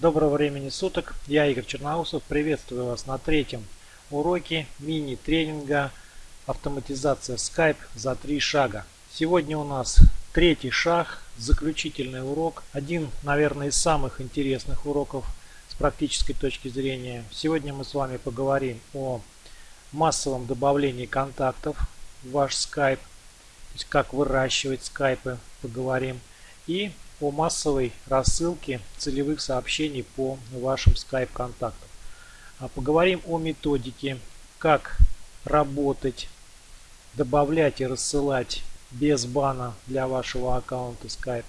Доброго времени суток, я Игорь Черноусов, приветствую вас на третьем уроке мини-тренинга автоматизация Skype за три шага. Сегодня у нас третий шаг, заключительный урок, один, наверное, из самых интересных уроков с практической точки зрения. Сегодня мы с вами поговорим о массовом добавлении контактов в ваш Skype, то есть как выращивать скайпы, поговорим, и о массовой рассылке целевых сообщений по вашим Skype контактам. А поговорим о методике, как работать, добавлять и рассылать без бана для вашего аккаунта Skype.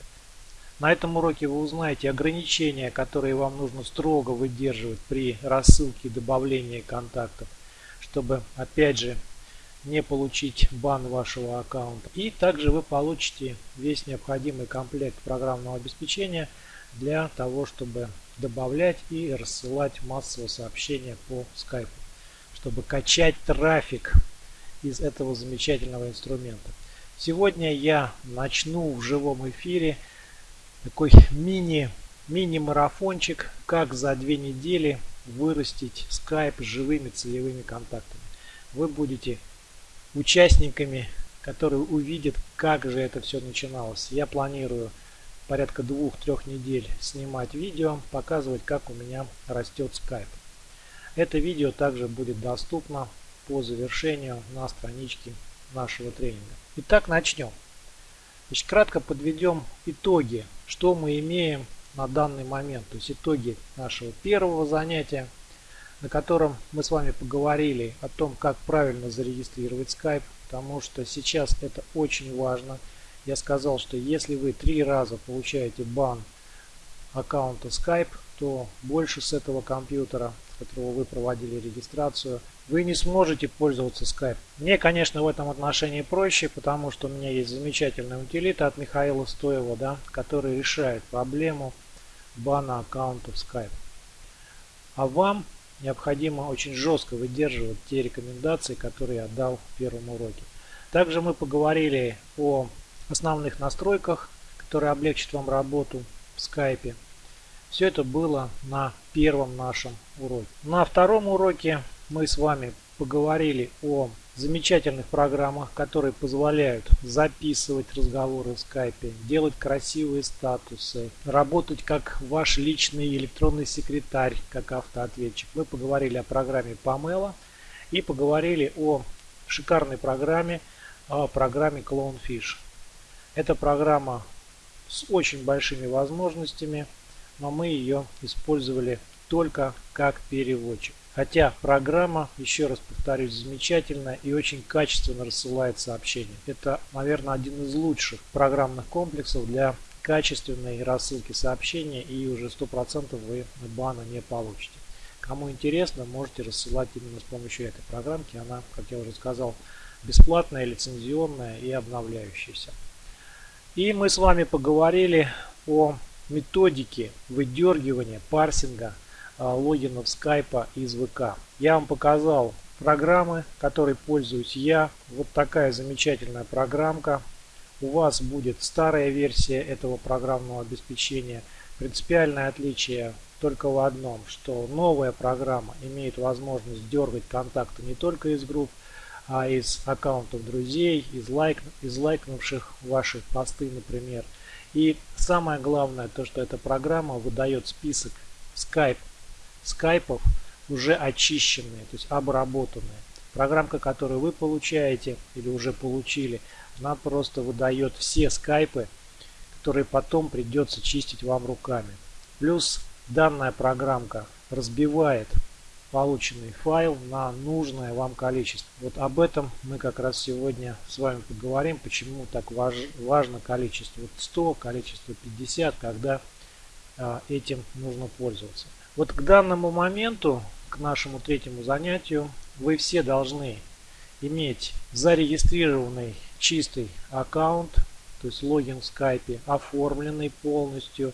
На этом уроке вы узнаете ограничения, которые вам нужно строго выдерживать при рассылке и добавлении контактов, чтобы опять же не получить бан вашего аккаунта. И также вы получите весь необходимый комплект программного обеспечения для того, чтобы добавлять и рассылать массовые сообщения по скайпу, чтобы качать трафик из этого замечательного инструмента. Сегодня я начну в живом эфире такой мини мини-марафончик, как за две недели вырастить скайп живыми целевыми контактами. Вы будете участниками, которые увидят, как же это все начиналось. Я планирую порядка двух-трех недель снимать видео, показывать, как у меня растет скайп. Это видео также будет доступно по завершению на страничке нашего тренинга. Итак, начнем. Значит, кратко подведем итоги, что мы имеем на данный момент. То есть итоги нашего первого занятия – на котором мы с вами поговорили о том, как правильно зарегистрировать Skype, потому что сейчас это очень важно. Я сказал, что если вы три раза получаете бан аккаунта Skype, то больше с этого компьютера, с которого вы проводили регистрацию, вы не сможете пользоваться Skype. Мне, конечно, в этом отношении проще, потому что у меня есть замечательная утилита от Михаила Стоева, да, который решает проблему бана аккаунтов Skype. А вам необходимо очень жестко выдерживать те рекомендации, которые я дал в первом уроке. Также мы поговорили о основных настройках, которые облегчат вам работу в скайпе. Все это было на первом нашем уроке. На втором уроке мы с вами поговорили о замечательных программах, которые позволяют записывать разговоры в скайпе, делать красивые статусы, работать как ваш личный электронный секретарь, как автоответчик. Мы поговорили о программе Pamela и поговорили о шикарной программе, о программе Clownfish. Эта программа с очень большими возможностями, но мы ее использовали только как переводчик. Хотя программа, еще раз повторюсь, замечательная и очень качественно рассылает сообщения. Это, наверное, один из лучших программных комплексов для качественной рассылки сообщения и уже 100% вы бана не получите. Кому интересно, можете рассылать именно с помощью этой программки. Она, как я уже сказал, бесплатная, лицензионная и обновляющаяся. И мы с вами поговорили о методике выдергивания, парсинга – логинов скайпа из ВК. Я вам показал программы, которой пользуюсь я. Вот такая замечательная программка. У вас будет старая версия этого программного обеспечения. Принципиальное отличие только в одном, что новая программа имеет возможность дергать контакты не только из групп, а из аккаунтов друзей, из, лайк, из лайкнувших ваши посты, например. И самое главное, то, что эта программа выдает список Skype скайпов уже очищенные, то есть обработанные. Программка, которую вы получаете или уже получили, она просто выдает все скайпы, которые потом придется чистить вам руками. Плюс данная программка разбивает полученный файл на нужное вам количество. Вот об этом мы как раз сегодня с вами поговорим, почему так важ, важно количество 100, количество 50, когда а, этим нужно пользоваться. Вот к данному моменту, к нашему третьему занятию, вы все должны иметь зарегистрированный чистый аккаунт, то есть логин в скайпе, оформленный полностью,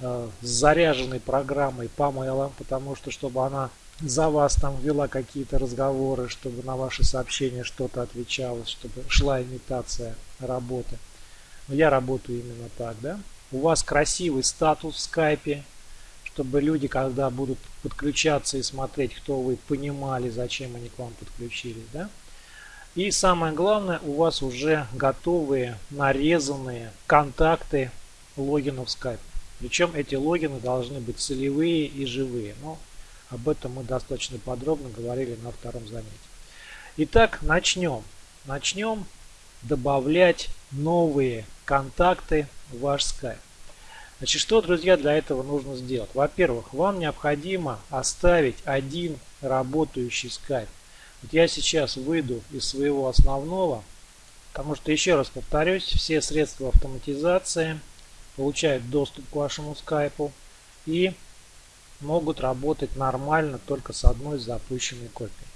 э, с заряженной программой по mail, потому что чтобы она за вас там вела какие-то разговоры, чтобы на ваши сообщения что-то отвечалось, чтобы шла имитация работы. Я работаю именно так, да. У вас красивый статус в скайпе, чтобы люди, когда будут подключаться и смотреть, кто вы, понимали, зачем они к вам подключились. Да? И самое главное, у вас уже готовые, нарезанные контакты логинов Skype. Причем эти логины должны быть целевые и живые. Но об этом мы достаточно подробно говорили на втором занятии. Итак, начнем. Начнем добавлять новые контакты в ваш Skype. Значит, что, друзья, для этого нужно сделать? Во-первых, вам необходимо оставить один работающий Skype. Вот я сейчас выйду из своего основного, потому что, еще раз повторюсь, все средства автоматизации получают доступ к вашему скайпу и могут работать нормально только с одной запущенной копией.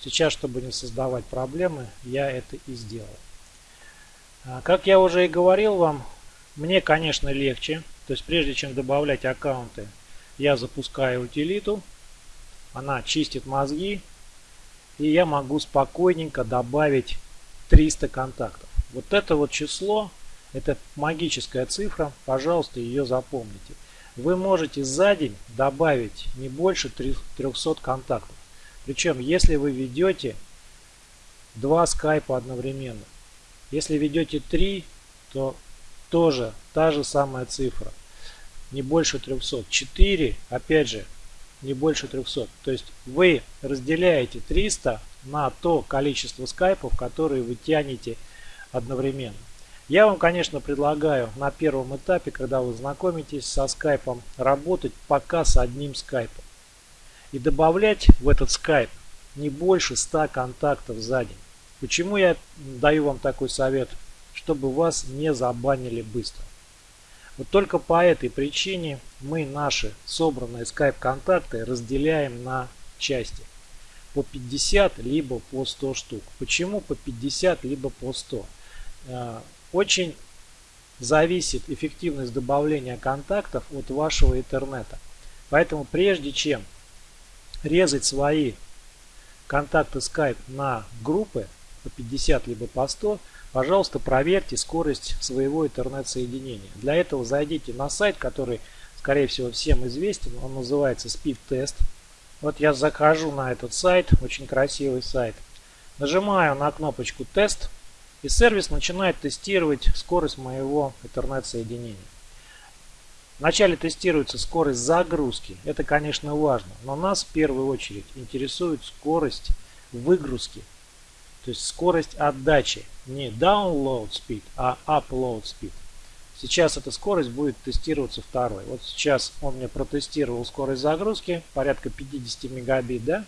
Сейчас, чтобы не создавать проблемы, я это и сделал. А, как я уже и говорил вам, мне, конечно, легче. То есть, прежде чем добавлять аккаунты, я запускаю утилиту. Она чистит мозги. И я могу спокойненько добавить 300 контактов. Вот это вот число, это магическая цифра. Пожалуйста, ее запомните. Вы можете за день добавить не больше 300 контактов. Причем, если вы ведете два скайпа одновременно. Если ведете три, то тоже та же самая цифра. Не больше 300. 4, опять же, не больше 300. То есть вы разделяете 300 на то количество скайпов, которые вы тянете одновременно. Я вам, конечно, предлагаю на первом этапе, когда вы знакомитесь со скайпом, работать пока с одним скайпом. И добавлять в этот скайп не больше 100 контактов за день. Почему я даю вам такой совет? Чтобы вас не забанили быстро. Вот только по этой причине мы наши собранные Skype контакты разделяем на части. По 50 либо по 100 штук. Почему по 50 либо по 100? Э, очень зависит эффективность добавления контактов от вашего интернета. Поэтому прежде чем резать свои контакты Skype на группы по 50 либо по 100, пожалуйста, проверьте скорость своего интернет-соединения. Для этого зайдите на сайт, который, скорее всего, всем известен. Он называется Speed Test. Вот я захожу на этот сайт, очень красивый сайт. Нажимаю на кнопочку «Тест», и сервис начинает тестировать скорость моего интернет-соединения. Вначале тестируется скорость загрузки. Это, конечно, важно. Но нас в первую очередь интересует скорость выгрузки то есть скорость отдачи. Не download speed, а upload speed. Сейчас эта скорость будет тестироваться второй. Вот сейчас он мне протестировал скорость загрузки, порядка 50 мегабит, да?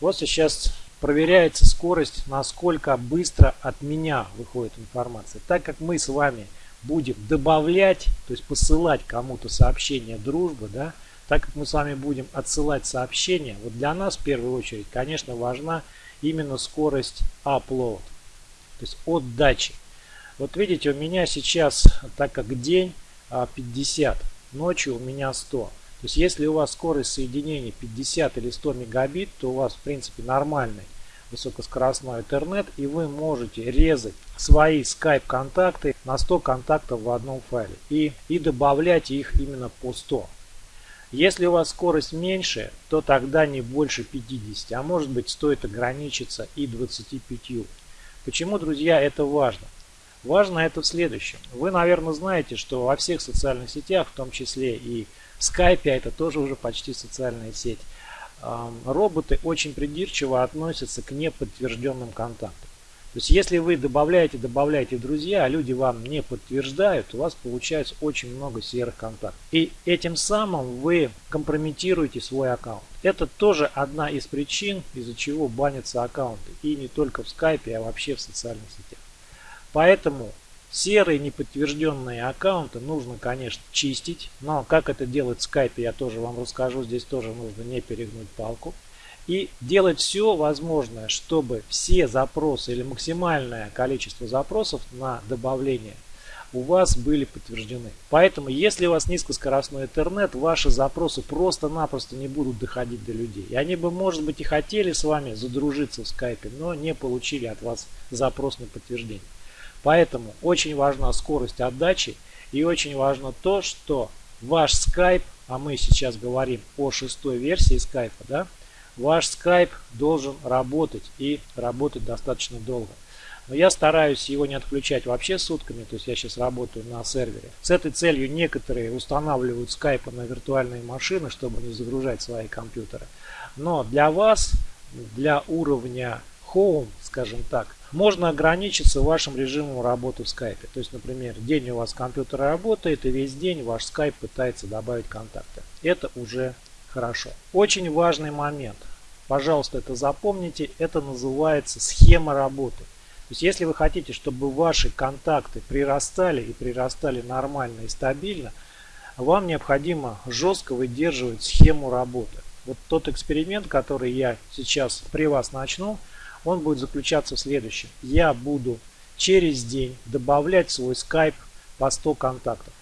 Вот сейчас проверяется скорость, насколько быстро от меня выходит информация. Так как мы с вами будем добавлять, то есть посылать кому-то сообщение дружбы, да, так как мы с вами будем отсылать сообщения, вот для нас в первую очередь, конечно, важна именно скорость upload, то есть отдачи. Вот видите, у меня сейчас, так как день 50, а, ночью у меня 100. То есть если у вас скорость соединения 50 или 100 мегабит, то у вас в принципе нормальный высокоскоростной интернет и вы можете резать свои Skype контакты на 100 контактов в одном файле и, и добавлять их именно по 100. Если у вас скорость меньше, то тогда не больше 50, а может быть стоит ограничиться и 25. Почему, друзья, это важно? Важно это в следующем. Вы, наверное, знаете, что во всех социальных сетях, в том числе и в Skype, а это тоже уже почти социальная сеть, роботы очень придирчиво относятся к неподтвержденным контактам. То есть если вы добавляете, добавляете друзья, а люди вам не подтверждают, у вас получается очень много серых контактов. И этим самым вы компрометируете свой аккаунт. Это тоже одна из причин, из-за чего банятся аккаунты. И не только в скайпе, а вообще в социальных сетях. Поэтому серые неподтвержденные аккаунты нужно, конечно, чистить. Но как это делать в скайпе, я тоже вам расскажу. Здесь тоже нужно не перегнуть палку и делать все возможное, чтобы все запросы или максимальное количество запросов на добавление у вас были подтверждены. Поэтому, если у вас низкоскоростной интернет, ваши запросы просто-напросто не будут доходить до людей. И они бы, может быть, и хотели с вами задружиться в скайпе, но не получили от вас запрос на подтверждение. Поэтому очень важна скорость отдачи и очень важно то, что ваш скайп а мы сейчас говорим о шестой версии скайпа, да, ваш скайп должен работать и работать достаточно долго. Но я стараюсь его не отключать вообще сутками, то есть я сейчас работаю на сервере. С этой целью некоторые устанавливают скайпы на виртуальные машины, чтобы не загружать свои компьютеры. Но для вас, для уровня Home, скажем так, можно ограничиться вашим режимом работы в скайпе. То есть, например, день у вас компьютер работает, и весь день ваш скайп пытается добавить контакты. Это уже хорошо. Очень важный момент. Пожалуйста, это запомните. Это называется схема работы. То есть если вы хотите, чтобы ваши контакты прирастали и прирастали нормально и стабильно, вам необходимо жестко выдерживать схему работы. Вот тот эксперимент, который я сейчас при вас начну, он будет заключаться в следующем. Я буду через день добавлять свой скайп по 100 контактов.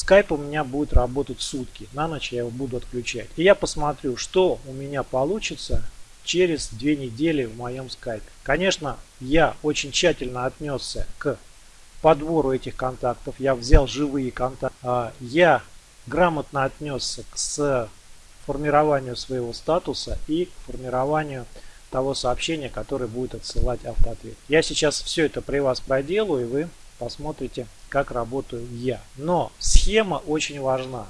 Скайп у меня будет работать сутки. На ночь я его буду отключать. И я посмотрю, что у меня получится через две недели в моем скайпе. Конечно, я очень тщательно отнесся к подбору этих контактов. Я взял живые контакты. А, я грамотно отнесся к формированию своего статуса и к формированию того сообщения, которое будет отсылать автоответ. Я сейчас все это при вас проделаю, и вы посмотрите, как работаю я. Но схема очень важна.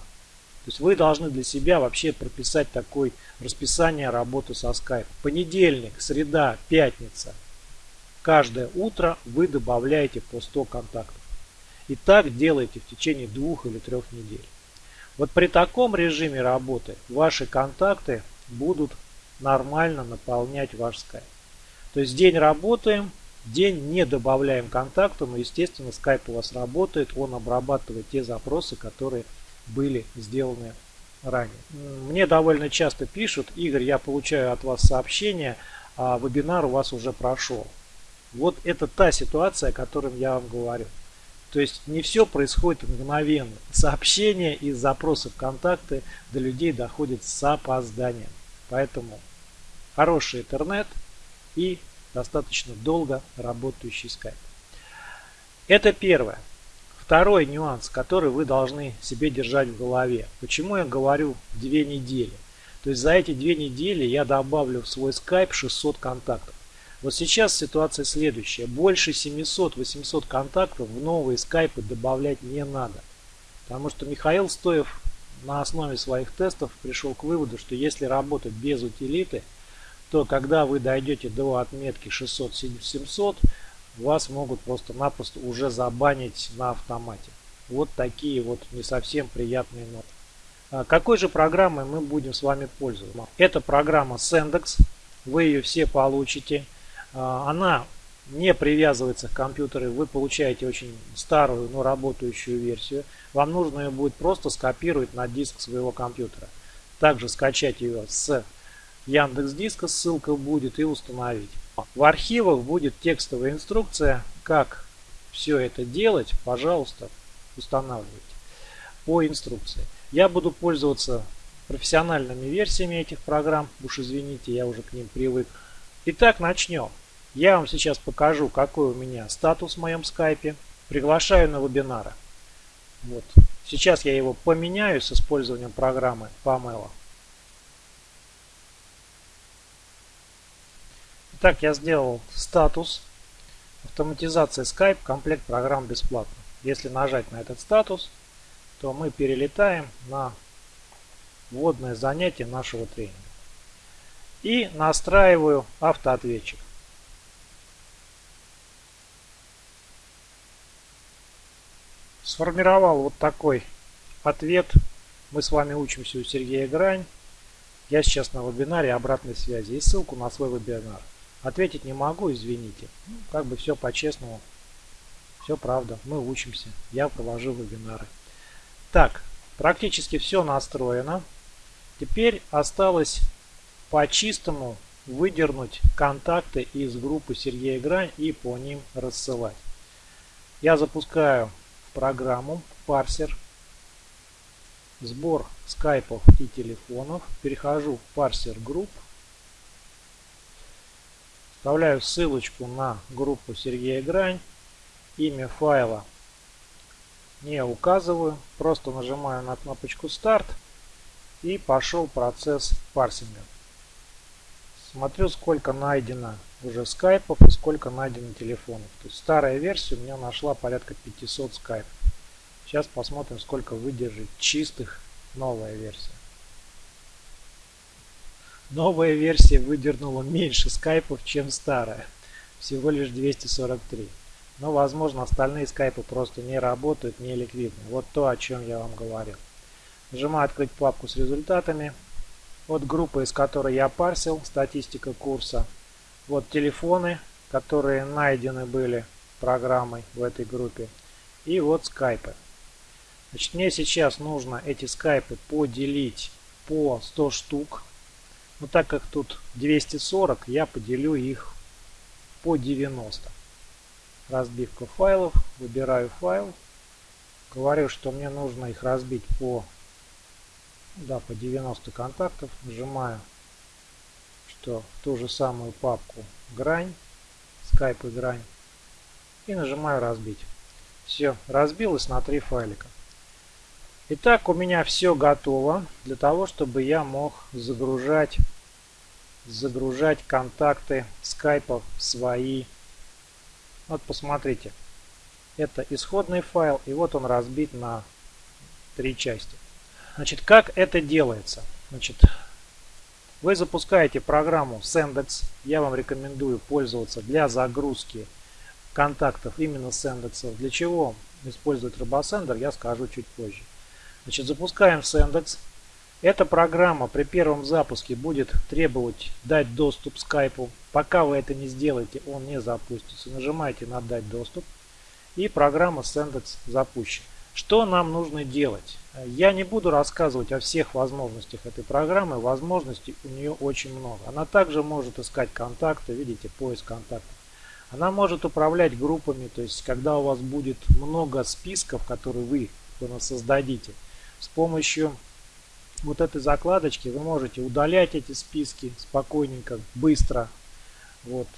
То есть вы должны для себя вообще прописать такое расписание работы со Skype. Понедельник, среда, пятница. Каждое утро вы добавляете по 100 контактов. И так делаете в течение двух или трех недель. Вот при таком режиме работы ваши контакты будут нормально наполнять ваш Skype. То есть день работаем, день не добавляем контакты, но естественно Skype у вас работает, он обрабатывает те запросы, которые были сделаны ранее. Мне довольно часто пишут, Игорь, я получаю от вас сообщение, а вебинар у вас уже прошел. Вот это та ситуация, о которой я вам говорю. То есть не все происходит мгновенно. Сообщения и запросы в контакты до людей доходят с опозданием. Поэтому хороший интернет и достаточно долго работающий скайп. Это первое. Второй нюанс, который вы должны себе держать в голове. Почему я говорю две недели? То есть за эти две недели я добавлю в свой скайп 600 контактов. Вот сейчас ситуация следующая. Больше 700-800 контактов в новые скайпы добавлять не надо. Потому что Михаил Стоев на основе своих тестов пришел к выводу, что если работать без утилиты, то когда вы дойдете до отметки 600-700, вас могут просто-напросто уже забанить на автомате. Вот такие вот не совсем приятные ноты. А какой же программой мы будем с вами пользоваться? Это программа Sendex. Вы ее все получите. А, она не привязывается к компьютеру. Вы получаете очень старую, но работающую версию. Вам нужно ее будет просто скопировать на диск своего компьютера. Также скачать ее с Яндекс Диска, ссылка будет и установить. В архивах будет текстовая инструкция, как все это делать, пожалуйста, устанавливайте по инструкции. Я буду пользоваться профессиональными версиями этих программ, уж извините, я уже к ним привык. Итак, начнем. Я вам сейчас покажу, какой у меня статус в моем скайпе. Приглашаю на вебинары. Вот. Сейчас я его поменяю с использованием программы Pamela. Итак, я сделал статус. Автоматизация Skype, комплект программ бесплатно. Если нажать на этот статус, то мы перелетаем на вводное занятие нашего тренинга. И настраиваю автоответчик. Сформировал вот такой ответ. Мы с вами учимся у Сергея Грань. Я сейчас на вебинаре обратной связи и ссылку на свой вебинар. Ответить не могу, извините. Ну, как бы все по-честному. Все правда. Мы учимся. Я провожу вебинары. Так, практически все настроено. Теперь осталось по-чистому выдернуть контакты из группы Сергея Грань и по ним рассылать. Я запускаю программу парсер сбор скайпов и телефонов. Перехожу в парсер групп Вставляю ссылочку на группу Сергея Грань. Имя файла не указываю. Просто нажимаю на кнопочку старт И пошел процесс парсинга. Смотрю, сколько найдено уже скайпов сколько найдено телефонов. То есть старая версия у меня нашла порядка 500 скайпов. Сейчас посмотрим, сколько выдержит чистых новая версия. Новая версия выдернула меньше скайпов, чем старая. Всего лишь 243. Но, возможно, остальные скайпы просто не работают, не ликвидны. Вот то, о чем я вам говорил. Нажимаю «Открыть папку с результатами». Вот группа, из которой я парсил, статистика курса. Вот телефоны, которые найдены были программой в этой группе. И вот скайпы. Значит, мне сейчас нужно эти скайпы поделить по 100 штук. Но так как тут 240, я поделю их по 90. Разбивка файлов. Выбираю файл. Говорю, что мне нужно их разбить по, да, по 90 контактов. Нажимаю, что в ту же самую папку грань, скайп и грань. И нажимаю разбить. Все, разбилось на три файлика. Итак, у меня все готово для того, чтобы я мог загружать, загружать контакты скайпа в свои. Вот посмотрите. Это исходный файл, и вот он разбит на три части. Значит, как это делается? Значит, вы запускаете программу Sendex. Я вам рекомендую пользоваться для загрузки контактов именно Sendex. Для чего использовать RoboSender, я скажу чуть позже. Значит, запускаем Sendex. Эта программа при первом запуске будет требовать дать доступ скайпу. Пока вы это не сделаете, он не запустится. Нажимаете на «Дать доступ» и программа Sendex запущена. Что нам нужно делать? Я не буду рассказывать о всех возможностях этой программы. Возможностей у нее очень много. Она также может искать контакты. Видите, поиск контактов. Она может управлять группами. То есть, когда у вас будет много списков, которые вы создадите, с помощью вот этой закладочки вы можете удалять эти списки спокойненько, быстро. Вот.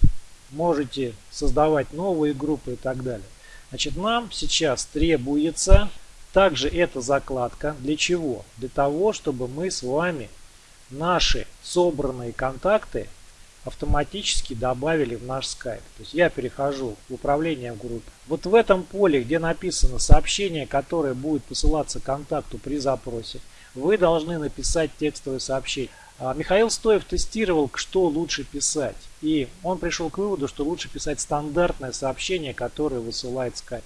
Можете создавать новые группы и так далее. Значит, нам сейчас требуется также эта закладка. Для чего? Для того, чтобы мы с вами наши собранные контакты автоматически добавили в наш скайп. То есть я перехожу в управление в группе. Вот в этом поле, где написано сообщение, которое будет посылаться контакту при запросе, вы должны написать текстовое сообщение. А Михаил Стоев тестировал, что лучше писать. И он пришел к выводу, что лучше писать стандартное сообщение, которое высылает Skype.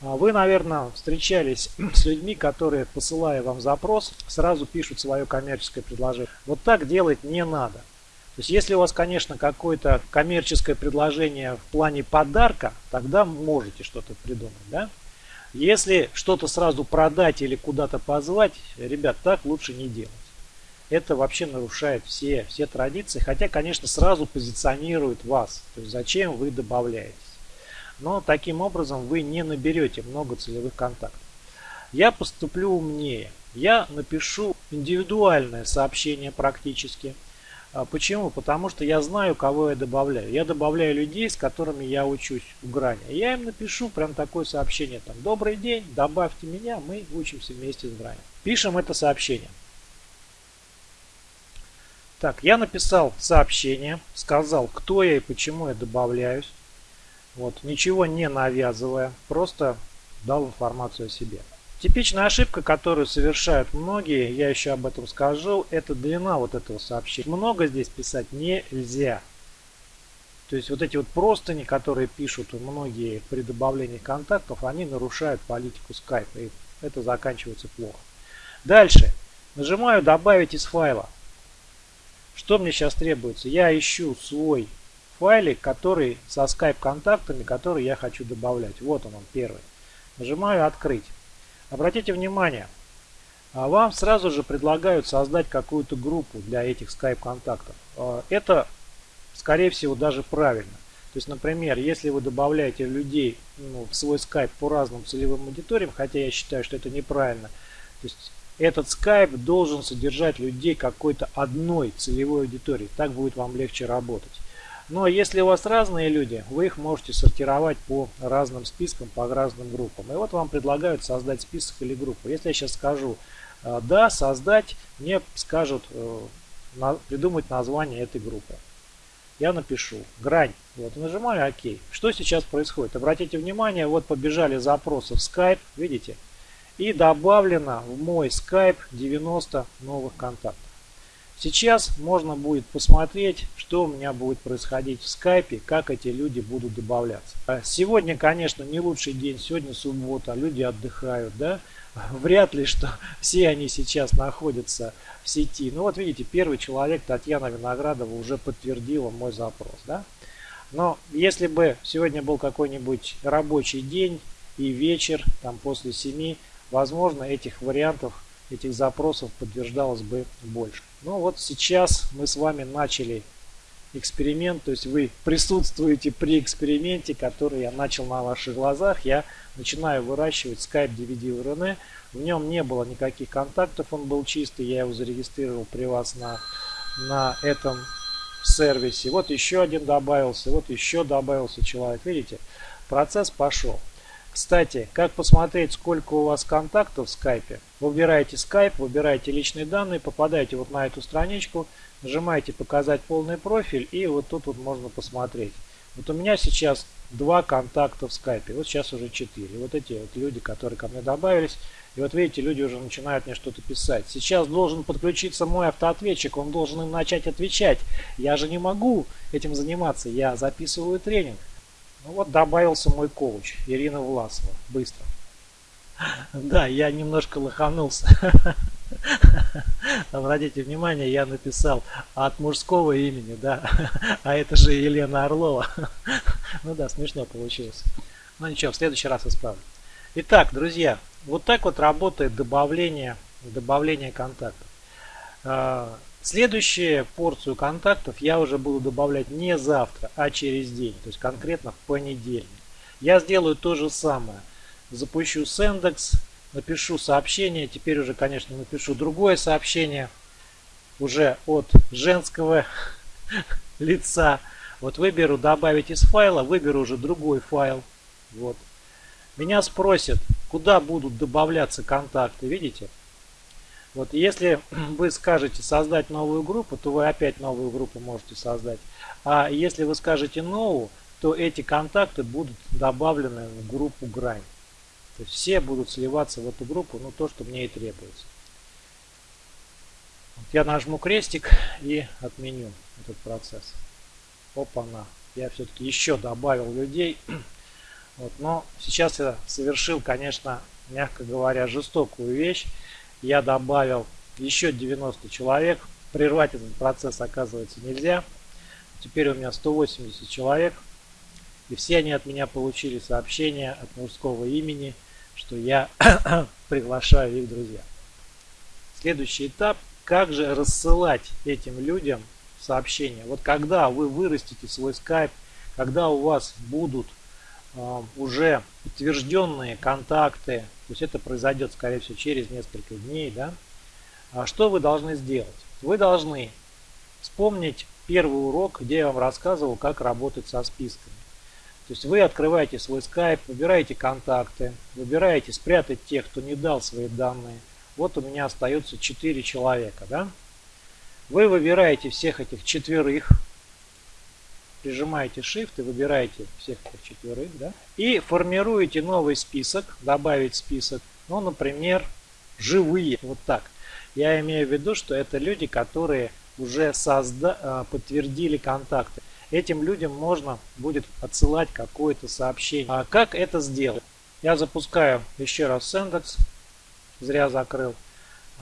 А вы, наверное, встречались с людьми, которые, посылая вам запрос, сразу пишут свое коммерческое предложение. Вот так делать не надо. То есть, если у вас, конечно, какое-то коммерческое предложение в плане подарка, тогда можете что-то придумать, да? Если что-то сразу продать или куда-то позвать, ребят, так лучше не делать. Это вообще нарушает все, все традиции, хотя, конечно, сразу позиционирует вас. То есть, зачем вы добавляетесь. Но таким образом вы не наберете много целевых контактов. Я поступлю умнее. Я напишу индивидуальное сообщение практически – почему? Потому что я знаю, кого я добавляю. Я добавляю людей, с которыми я учусь у грани. Я им напишу прям такое сообщение. Там, Добрый день, добавьте меня, мы учимся вместе с грани. Пишем это сообщение. Так, я написал сообщение, сказал, кто я и почему я добавляюсь. Вот, ничего не навязывая, просто дал информацию о себе. Типичная ошибка, которую совершают многие, я еще об этом скажу, это длина вот этого сообщения. Много здесь писать нельзя. То есть вот эти вот простыни, которые пишут многие при добавлении контактов, они нарушают политику Skype. И это заканчивается плохо. Дальше. Нажимаю «Добавить из файла». Что мне сейчас требуется? Я ищу свой файлик, который со Skype контактами, который я хочу добавлять. Вот он, он первый. Нажимаю «Открыть». Обратите внимание, а вам сразу же предлагают создать какую-то группу для этих Skype контактов. А, это, скорее всего, даже правильно. То есть, например, если вы добавляете людей ну, в свой Skype по разным целевым аудиториям, хотя я считаю, что это неправильно, то есть этот Skype должен содержать людей какой-то одной целевой аудитории. Так будет вам легче работать. Но если у вас разные люди, вы их можете сортировать по разным спискам, по разным группам. И вот вам предлагают создать список или группу. Если я сейчас скажу э, да, создать, мне скажут придумать название этой группы. Я напишу грань. Вот, нажимаю ОК. Что сейчас происходит? Обратите внимание, вот побежали запросы в Skype, видите? И добавлено в мой Skype 90 новых контактов. Сейчас можно будет посмотреть, что у меня будет происходить в скайпе, как эти люди будут добавляться. А сегодня, конечно, не лучший день, сегодня суббота, люди отдыхают, да? Вряд ли, что все они сейчас находятся в сети. Ну вот видите, первый человек, Татьяна Виноградова, уже подтвердила мой запрос, да? Но если бы сегодня был какой-нибудь рабочий день и вечер, там после 7, возможно, этих вариантов, этих запросов подтверждалось бы больше. Ну вот сейчас мы с вами начали эксперимент, то есть вы присутствуете при эксперименте, который я начал на ваших глазах. Я начинаю выращивать Skype DVD RN. В нем не было никаких контактов, он был чистый, я его зарегистрировал при вас на, на этом сервисе. Вот еще один добавился, вот еще добавился человек. Видите, процесс пошел. Кстати, как посмотреть, сколько у вас контактов в скайпе? Выбираете скайп, выбираете личные данные, попадаете вот на эту страничку, нажимаете показать полный профиль и вот тут вот можно посмотреть. Вот у меня сейчас два контакта в скайпе, вот сейчас уже четыре. Вот эти вот люди, которые ко мне добавились. И вот видите, люди уже начинают мне что-то писать. Сейчас должен подключиться мой автоответчик, он должен им начать отвечать. Я же не могу этим заниматься, я записываю тренинг. Ну вот добавился мой коуч, Ирина Власова. Быстро. Да, я немножко лоханулся. Обратите внимание, я написал от мужского имени, да. А это же Елена Орлова. Ну да, смешно получилось. Ну ничего, в следующий раз исправлю. Итак, друзья, вот так вот работает добавление, добавление контактов. Следующую порцию контактов я уже буду добавлять не завтра, а через день, то есть конкретно в понедельник. Я сделаю то же самое. Запущу Sendx, напишу сообщение, теперь уже, конечно, напишу другое сообщение, уже от женского лица. Вот выберу добавить из файла, выберу уже другой файл. Вот. Меня спросят, куда будут добавляться контакты, видите? Вот если вы скажете создать новую группу, то вы опять новую группу можете создать. А если вы скажете новую, то эти контакты будут добавлены в группу грань. То есть все будут сливаться в эту группу, ну то, что мне и требуется. Вот я нажму крестик и отменю этот процесс. Опа-на. Я все-таки еще добавил людей. Вот, но сейчас я совершил, конечно, мягко говоря, жестокую вещь я добавил еще 90 человек. Прервать этот процесс оказывается нельзя. Теперь у меня 180 человек. И все они от меня получили сообщение от мужского имени, что я приглашаю их друзья. Следующий этап. Как же рассылать этим людям сообщения? Вот когда вы вырастите свой скайп, когда у вас будут э, уже подтвержденные контакты то есть это произойдет, скорее всего, через несколько дней. Да? А что вы должны сделать? Вы должны вспомнить первый урок, где я вам рассказывал, как работать со списками. То есть вы открываете свой скайп, выбираете контакты, выбираете спрятать тех, кто не дал свои данные. Вот у меня остается 4 человека. Да? Вы выбираете всех этих четверых, прижимаете Shift и выбираете всех четверых, да, и формируете новый список, добавить список, ну, например, живые, вот так. Я имею в виду, что это люди, которые уже созда а, подтвердили контакты. Этим людям можно будет отсылать какое-то сообщение. А как это сделать? Я запускаю еще раз Sendex, зря закрыл.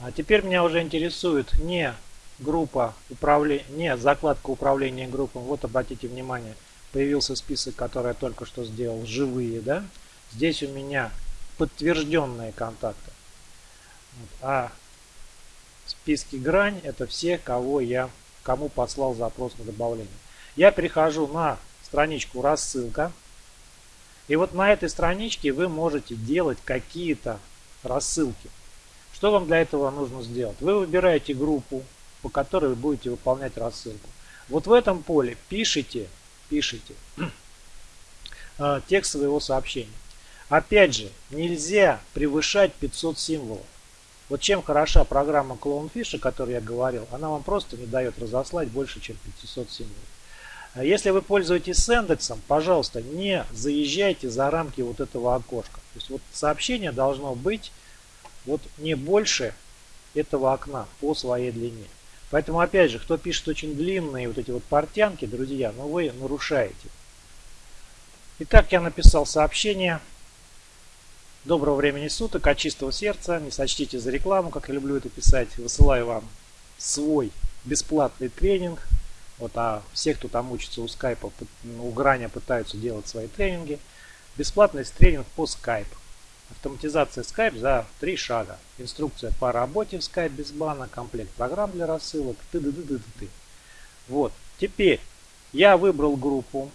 А теперь меня уже интересует не группа управления, не закладка управления группами. Вот обратите внимание, появился список, который я только что сделал, живые, да. Здесь у меня подтвержденные контакты. А списки грань это все, кого я, кому послал запрос на добавление. Я перехожу на страничку рассылка. И вот на этой страничке вы можете делать какие-то рассылки. Что вам для этого нужно сделать? Вы выбираете группу, по которой вы будете выполнять рассылку. Вот в этом поле пишите, пишите э, текст своего сообщения. Опять же, нельзя превышать 500 символов. Вот чем хороша программа Clownfish, о которой я говорил, она вам просто не дает разослать больше, чем 500 символов. А если вы пользуетесь Сендексом, пожалуйста, не заезжайте за рамки вот этого окошка. То есть вот сообщение должно быть вот не больше этого окна по своей длине. Поэтому, опять же, кто пишет очень длинные вот эти вот портянки, друзья, ну вы нарушаете. Итак, я написал сообщение. Доброго времени суток, от чистого сердца. Не сочтите за рекламу, как я люблю это писать. Высылаю вам свой бесплатный тренинг. Вот, а все, кто там учится у скайпа, у граня пытаются делать свои тренинги. Бесплатный тренинг по скайпу. Автоматизация Skype за три шага. Инструкция по работе в Skype без бана, комплект программ для рассылок, ты ты ты ты ты Вот. Теперь я выбрал группу.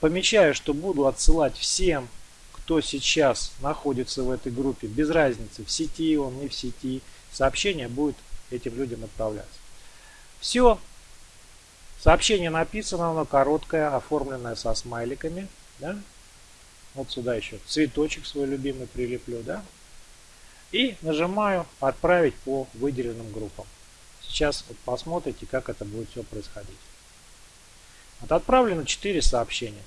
Помечаю, что буду отсылать всем, кто сейчас находится в этой группе, без разницы, в сети он, не в сети. Сообщение будет этим людям отправляться. Все. Сообщение написано, оно короткое, оформленное со смайликами. Да? Вот сюда еще цветочек свой любимый прилеплю, да? И нажимаю «Отправить по выделенным группам». Сейчас вот посмотрите, как это будет все происходить. Вот отправлено 4 сообщения.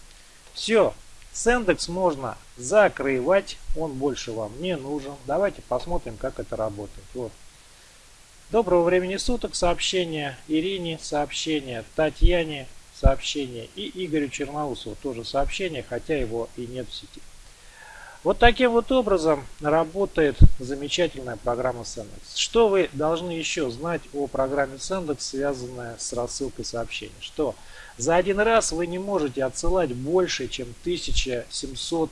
Все, Сендекс можно закрывать, он больше вам не нужен. Давайте посмотрим, как это работает. Вот. Доброго времени суток сообщение, Ирине сообщение, Татьяне сообщение. И Игорю Черноусову тоже сообщение, хотя его и нет в сети. Вот таким вот образом работает замечательная программа Sendex. Что вы должны еще знать о программе Sendex, связанная с рассылкой сообщений? Что за один раз вы не можете отсылать больше, чем 1700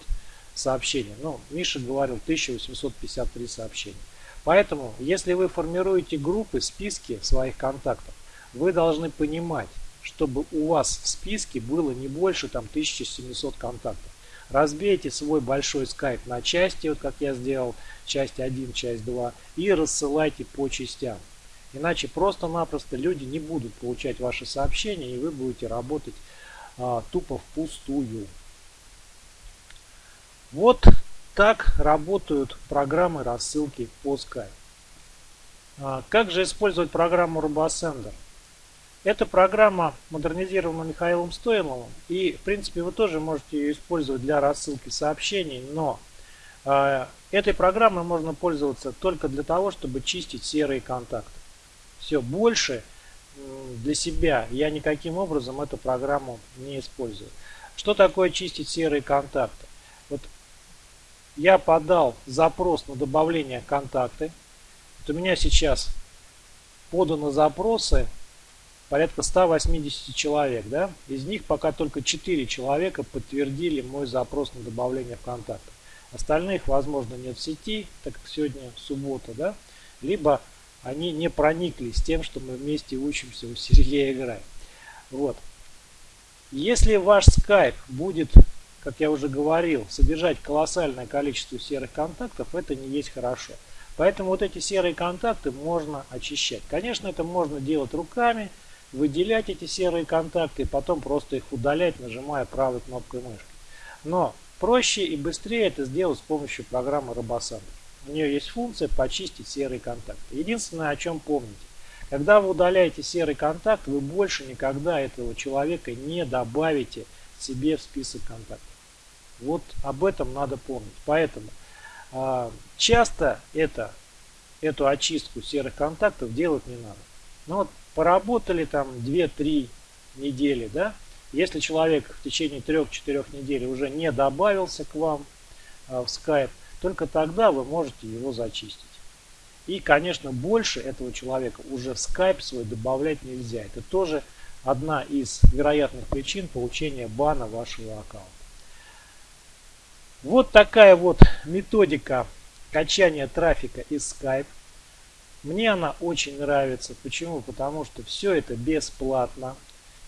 сообщений. Ну, Миша говорил 1853 сообщения. Поэтому, если вы формируете группы, списки своих контактов, вы должны понимать, чтобы у вас в списке было не больше там 1700 контактов. Разбейте свой большой скайп на части, вот как я сделал, часть 1, часть 2, и рассылайте по частям. Иначе просто-напросто люди не будут получать ваши сообщения, и вы будете работать а, тупо впустую. Вот так работают программы рассылки по Skype. А, как же использовать программу RoboSender? Эта программа модернизирована Михаилом Стоиловым. И, в принципе, вы тоже можете ее использовать для рассылки сообщений. Но э, этой программой можно пользоваться только для того, чтобы чистить серые контакты. Все, больше э, для себя я никаким образом эту программу не использую. Что такое чистить серые контакты? Вот я подал запрос на добавление контакты. Вот у меня сейчас поданы запросы порядка 180 человек. Да? Из них пока только 4 человека подтвердили мой запрос на добавление в контакты. Остальных, возможно, нет в сети, так как сегодня суббота, да? либо они не прониклись тем, что мы вместе учимся у Сергея играть. Вот. Если ваш скайп будет, как я уже говорил, содержать колоссальное количество серых контактов, это не есть хорошо. Поэтому вот эти серые контакты можно очищать. Конечно, это можно делать руками, выделять эти серые контакты и потом просто их удалять, нажимая правой кнопкой мышки. Но проще и быстрее это сделать с помощью программы RoboSander. У нее есть функция почистить серые контакты. Единственное, о чем помните. Когда вы удаляете серый контакт, вы больше никогда этого человека не добавите себе в список контактов. Вот об этом надо помнить. Поэтому э, часто это, эту очистку серых контактов делать не надо. Но вот поработали там 2-3 недели, да, если человек в течение 3-4 недель уже не добавился к вам а, в Skype, только тогда вы можете его зачистить. И, конечно, больше этого человека уже в Skype свой добавлять нельзя. Это тоже одна из вероятных причин получения бана вашего аккаунта. Вот такая вот методика качания трафика из Skype. Мне она очень нравится. Почему? Потому что все это бесплатно.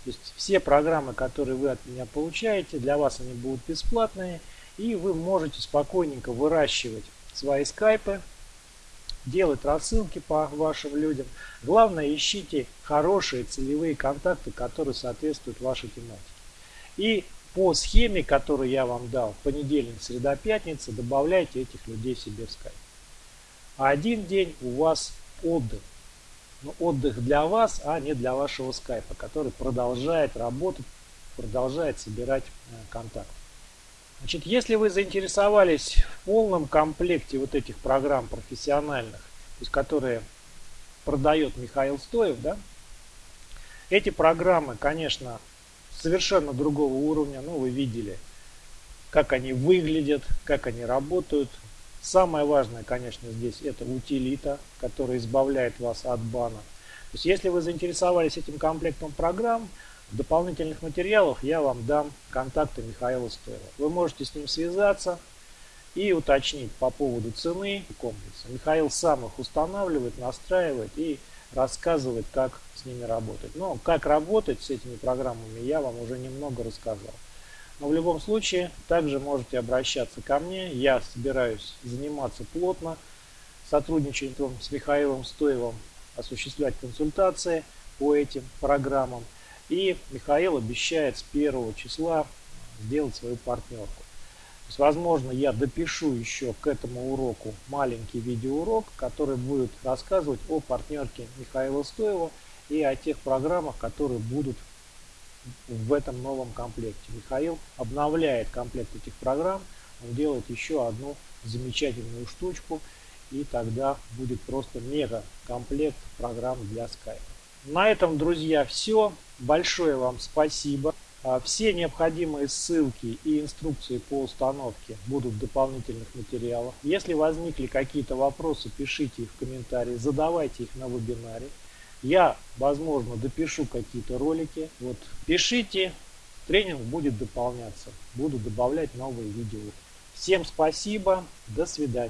То есть все программы, которые вы от меня получаете, для вас они будут бесплатные. И вы можете спокойненько выращивать свои скайпы, делать рассылки по вашим людям. Главное, ищите хорошие целевые контакты, которые соответствуют вашей тематике. И по схеме, которую я вам дал, понедельник, среда, пятница, добавляйте этих людей себе в скайп. А один день у вас отдых. Но отдых для вас, а не для вашего скайпа, который продолжает работать, продолжает собирать э, контакт. Значит, если вы заинтересовались в полном комплекте вот этих программ профессиональных, то есть которые продает Михаил Стоев, да, эти программы, конечно, совершенно другого уровня, ну вы видели, как они выглядят, как они работают. Самое важное, конечно, здесь это утилита, которая избавляет вас от бана. То есть, если вы заинтересовались этим комплектом программ, в дополнительных материалах я вам дам контакты Михаила Стоева. Вы можете с ним связаться и уточнить по поводу цены комплекса. Михаил сам их устанавливает, настраивает и рассказывает, как с ними работать. Но как работать с этими программами я вам уже немного рассказал. Но в любом случае также можете обращаться ко мне. Я собираюсь заниматься плотно сотрудничеством с Михаилом Стоевым, осуществлять консультации по этим программам. И Михаил обещает с первого числа сделать свою партнерку. То есть, возможно, я допишу еще к этому уроку маленький видеоурок, который будет рассказывать о партнерке Михаила Стоева и о тех программах, которые будут в этом новом комплекте. Михаил обновляет комплект этих программ, он делает еще одну замечательную штучку, и тогда будет просто мега комплект программ для Skype. На этом, друзья, все. Большое вам спасибо. А, все необходимые ссылки и инструкции по установке будут в дополнительных материалах. Если возникли какие-то вопросы, пишите их в комментарии, задавайте их на вебинаре. Я, возможно, допишу какие-то ролики. Вот, пишите, тренинг будет дополняться. Буду добавлять новые видео. Всем спасибо, до свидания.